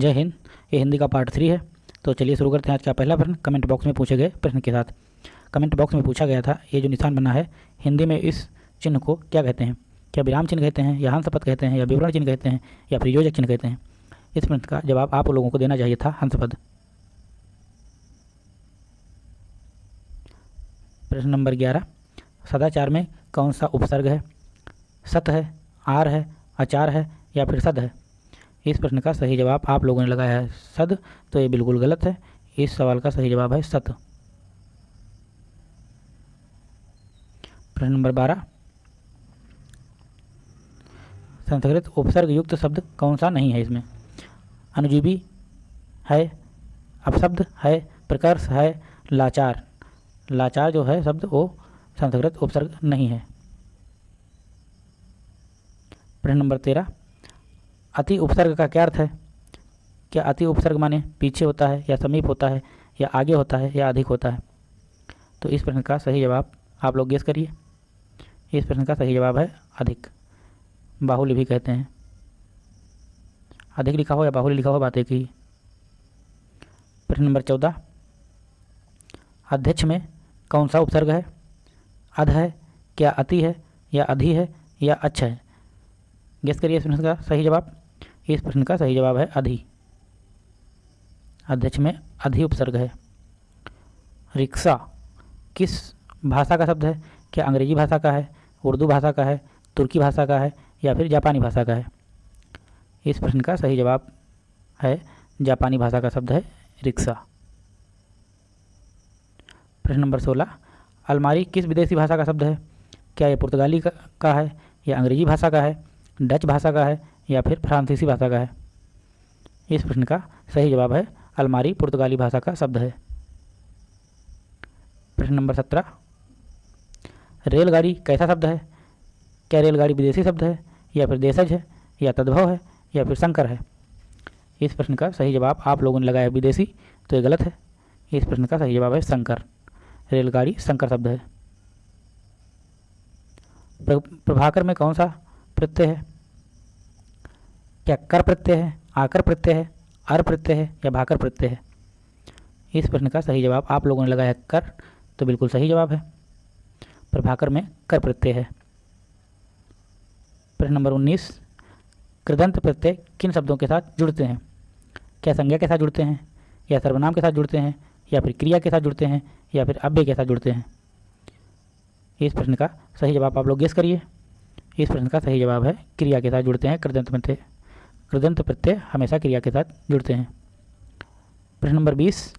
जय हिंद। ये हिंदी का पार्ट थ्री है। तो चलिए शुरू करते हैं आज का पहला प्रश्न। कमेंट बॉक्स में पूछे गए प्रश्न के साथ। कमेंट बॉक्स में पूछा गया था, ये जो निशान बना है, हिंदी में इस चिन्ह को क्या कहते हैं? क्या विराम चिन्ह कहते हैं, या हंसपद कहते हैं, या विवरण चिन्ह कहते हैं, या फिर योजक चिन्ह कहते हैं? इस प्रश्न का जवाब आप लोगों को देना चाहिए था हंसपद प्रश्न नंबर ग्यारह। सदाचार में कौन सा उपसर्ग है? सत है, आर है आचार है, या फिर सद है? इस प्रश्न का सही जवाब आप लोगों ने लगाया है सद तो ये बिल्कुल गलत है। इस सवाल का सही जवाब है सत। प्रश्न नंबर बारह। संस्कृत उपसर्ग युक्त शब्द कौन सा नहीं है इसमें? अनुजीवी है, अपशब्द है, प्रकर्ष है, लाचार। लाचार जो है शब्द, वो संस्कृत उपसर्ग नहीं है। प्रश्न नंबर तेरह। अति उपसर्ग का क्या अर्थ है? क्या अति उपसर्ग माने पीछे होता है या समीप होता है या आगे होता है या अधिक होता है? तो इस प्रश्न का सही जवाब आप लोग गेस करिए। इस प्रश्न का सही जवाब है अधिक। बाहुल्य भी कहते हैं। अधिक लिखा हो या बाहुल्य लिखा हो बात एक ही प्रश्न नंबर चौदह। अध्यक्ष में कौन सा उपसर्ग है? अध है, क्या अति है, या अधि है, या अच्छा है? गेस करिए इस प्रश्न का सही जवाब। इस प्रश्न का सही जवाब है अधि। अध्यक्ष में अधि उपसर्ग है। रिक्शा किस भाषा का शब्द है? क्या अंग्रेज़ी भाषा का है? उर्दू भाषा का है? तुर्की भाषा का है? या फिर जापानी भाषा का है? इस प्रश्न का सही जवाब है जापानी भाषा का शब्द है रिक्शा। प्रश्न नंबर सोलह। अलमारी किस विदेशी भाषा का शब्द है? क्या यह पुर्तगाली का, है या अंग्रेज़ी भाषा का है? डच भाषा का है? या फिर फ्रांसीसी भाषा का है। इस प्रश्न का सही जवाब है, अलमारी पुर्तगाली भाषा का शब्द है। प्रश्न नंबर सत्रह। रेलगाड़ी कैसा शब्द है? क्या रेलगाड़ी विदेशी शब्द है, या फिर देशज है, या तद्भव है, या फिर संकर है? इस प्रश्न का सही जवाब आप लोगों ने लगाया विदेशी तो ये गलत है। इस प्रश्न का सही जवाब है संकर। रेलगाड़ी संकर शब्द है। प्रभाकर में कौन सा प्रत्यय है? क्या कर प्रत्यय है, आकर प्रत्यय है, अर प्रत्यय है या भाकर प्रत्यय है? इस प्रश्न का सही जवाब आप लोगों ने लगाया कर तो बिल्कुल सही जवाब है। प्रभाकर में कर प्रत्यय है। प्रश्न नंबर उन्नीस, कृदंत प्रत्यय किन शब्दों के साथ जुड़ते हैं? क्या संज्ञा के साथ जुड़ते हैं, या सर्वनाम के साथ जुड़ते हैं, या फिर क्रिया के साथ जुड़ते हैं, या फिर अव्यय के साथ जुड़ते हैं? इस प्रश्न का सही जवाब आप लोग गेस करिए। इस प्रश्न का सही जवाब है, क्रिया के साथ जुड़ते हैं, कृदंत प्रत्यय कृदंत प्रत्यय हमेशा क्रिया के साथ जुड़ते हैं। प्रश्न नंबर बीस।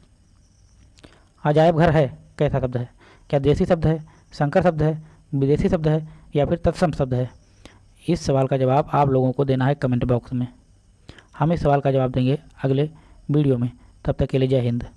अजायब घर है, कैसा शब्द है? क्या देसी शब्द है, संकर शब्द है, विदेशी शब्द है, या फिर तत्सम शब्द है? इस सवाल का जवाब आप लोगों को देना है कमेंट बॉक्स में। हम इस सवाल का जवाब देंगे अगले वीडियो में। तब तक के लिए जय हिंद।